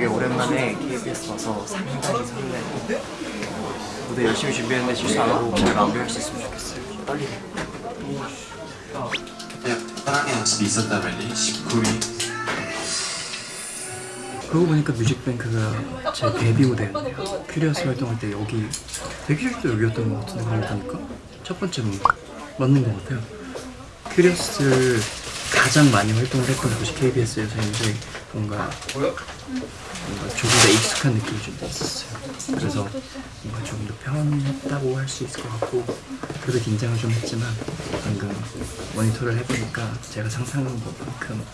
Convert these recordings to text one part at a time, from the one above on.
되게 오랜만에 KBS 와서 상당히 설레고 무대 열심히 준비했는데 실수 안 하고 잘 마무리할 수 있으면 좋겠어요. 떨리네. 편하게 연습이 있었다면 19위 그러고 보니까 뮤직뱅크가 제 데뷔 무대였네요. 큐리어스 활동할 때 여기 때 여기였던 것 같은데 그러고 보니까 첫 번째 무대 맞는 것 같아요. 큐리어스를 가장 많이 활동을 했던 곳이 KBS여서인지 뭔가 뭔가 조금 더 익숙한 느낌이 좀 있었어요. 그래서 뭔가 조금 더 편했다고 할 수 있을 것 같고 그래도 긴장을 좀 했지만 방금 모니터를 해보니까 제가 상상한 것만큼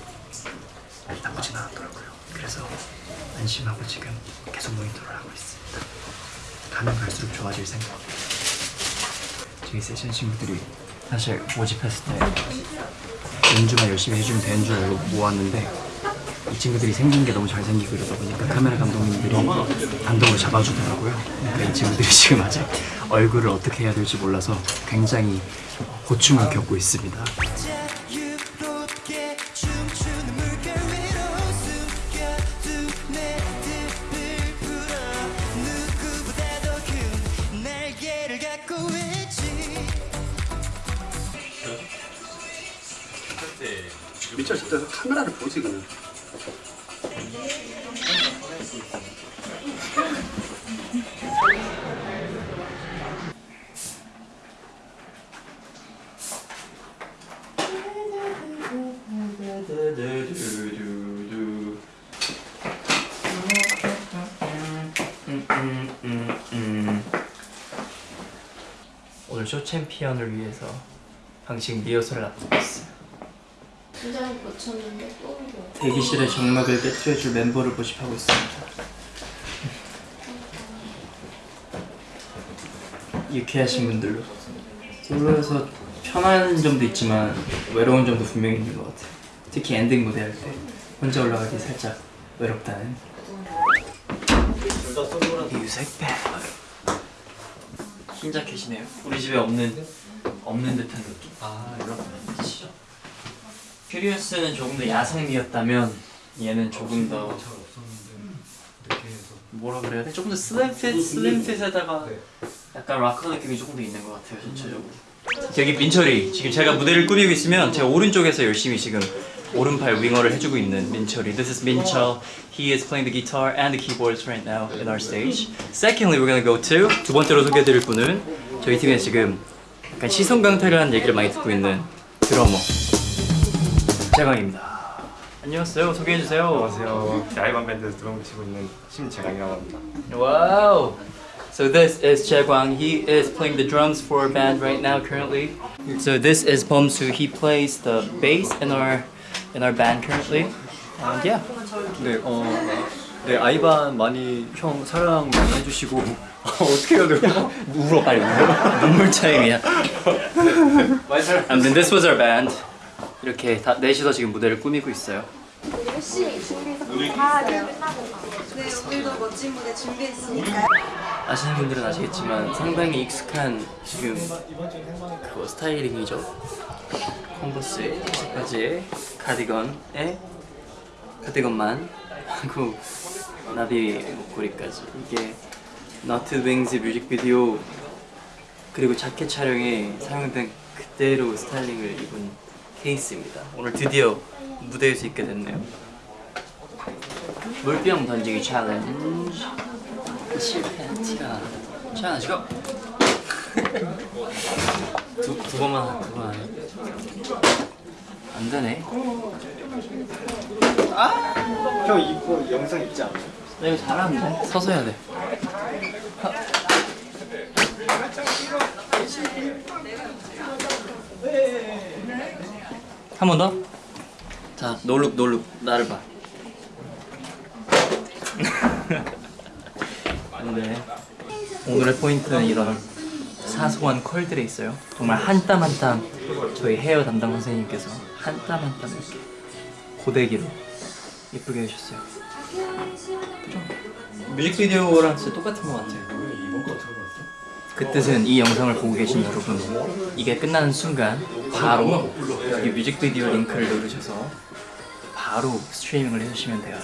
나쁘진 않았더라고요. 그래서 안심하고 지금 계속 모니터를 하고 있습니다. 가면 갈수록 좋아질 생각입니다. 저희 세션 친구들이 사실 모집했을 때 연주만 열심히 해주면 되는 줄 알고 모았는데 이 친구들이 생긴 게 너무 잘생기고 이러다 보니까 카메라 감독님들이 감독을 잡아주더라고요. 그러니까 이 친구들이 지금 아직 얼굴을 어떻게 해야 될지 몰라서 굉장히 고충을 겪고 있습니다. 미쳐 진짜 카메라를 보지 그냥 쇼 챔피언을 위해서 방식 리허설을 앞두고 있어요. 긴장을 고쳤는데 또 이거 대기실의 정막을 깨트려줄 멤버를 모집하고 있습니다. 유쾌하신 분들로 솔로에서 편한 점도 있지만 외로운 점도 분명히 있는 것 같아요. 특히 엔딩 무대 할 때 혼자 올라가기 살짝 외롭다는 뮤직 밴 흰 자켓이네요. 우리 집에 없는 없는 듯한 느낌. 아 이런 뜻이죠. Curious는 조금 더 야성미였다면 얘는 조금 더 뭐라 그래야 돼? 조금 더 slim fit slim fit에다가 약간 락커 느낌이 조금 더 있는 것 같아요 전체적으로. 저기 민철이 지금 제가 무대를 꾸미고 있으면 제 오른쪽에서 열심히 지금 오른팔 윙어를 해주고 있는 민철이. This is 민철. He is playing the guitar and the keyboards right now in our stage. Secondly, we're gonna go to 두 번째로 소개해드릴 분은 저희 팀에 지금 약간 시선 강탈을 하는 얘기를 많이 듣고 있는 드러머 재광입니다. 안녕하세요. 소개해 주세요. 안녕하세요. 야이반 밴드 드럼 치고 있는 심재강이라고 합니다. Wow. So this is Jaegwang. He is playing the drums for our band right now currently. So this is Bomsu. He plays the bass in our in our band currently. And yeah. 네, 어, 네 아이반 많이 형 사랑 많이 해주시고 어떻게 해야 돼요? 울어 빨리 울어. 눈물 타임이야. 아무튼 this was our band. 이렇게 다 넷이서 지금 무대를 꾸미고 있어요. 열심히 준비해서 다 끝나고 네 오늘도 멋진 무대 준비했으니까요 아시는 분들은 아시겠지만 상당히 익숙한 지금 그 스타일링이죠. 컨버스에 바지에 카디건에 카디건만 하고 나비 목걸이까지 이게 너트 윙즈 뮤직비디오 그리고 자켓 촬영에 사용된 그대로 스타일링을 입은 케이스입니다. 오늘 드디어 무대에서 입게 됐네요. 물병 던지기 챌린지 실패한 티라 자 지금 두, 두 번만 하- 두번 하네. 안 되네. 형 이거 영상 있지 않아요? 나 이거 잘하는데? 서서 해야 돼. 한 번 더? 자 놀룩 놀룩. 나를 봐. 네. 오늘의 포인트는 이런 사소한 컬들에 있어요. 정말 한 땀 한 땀 저희 헤어 담당 선생님께서 한 땀 한 땀 이렇게 고데기로 예쁘게 해주셨어요. 뮤직비디오랑 진짜 똑같은 것 같아요. 그 뜻은 이 영상을 보고 계신 여러분 이게 끝나는 순간 바로 여기 뮤직비디오 링크를 누르셔서 바로 스트리밍을 해주시면 돼요.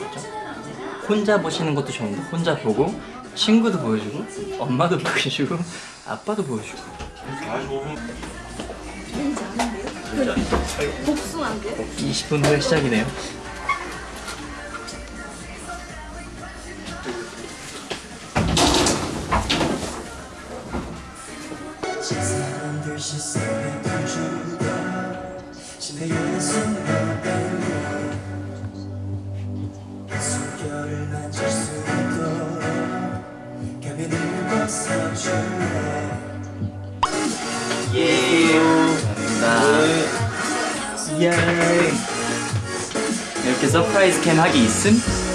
혼자 보시는 것도 좋은데 혼자 보고 친구도 보여주고 엄마도 보여주고 아빠도 보여주고 복숭아인데요? 20분 후에 시작이네요 이렇게 서프라이즈 캠 하기 있음?